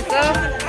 됐어?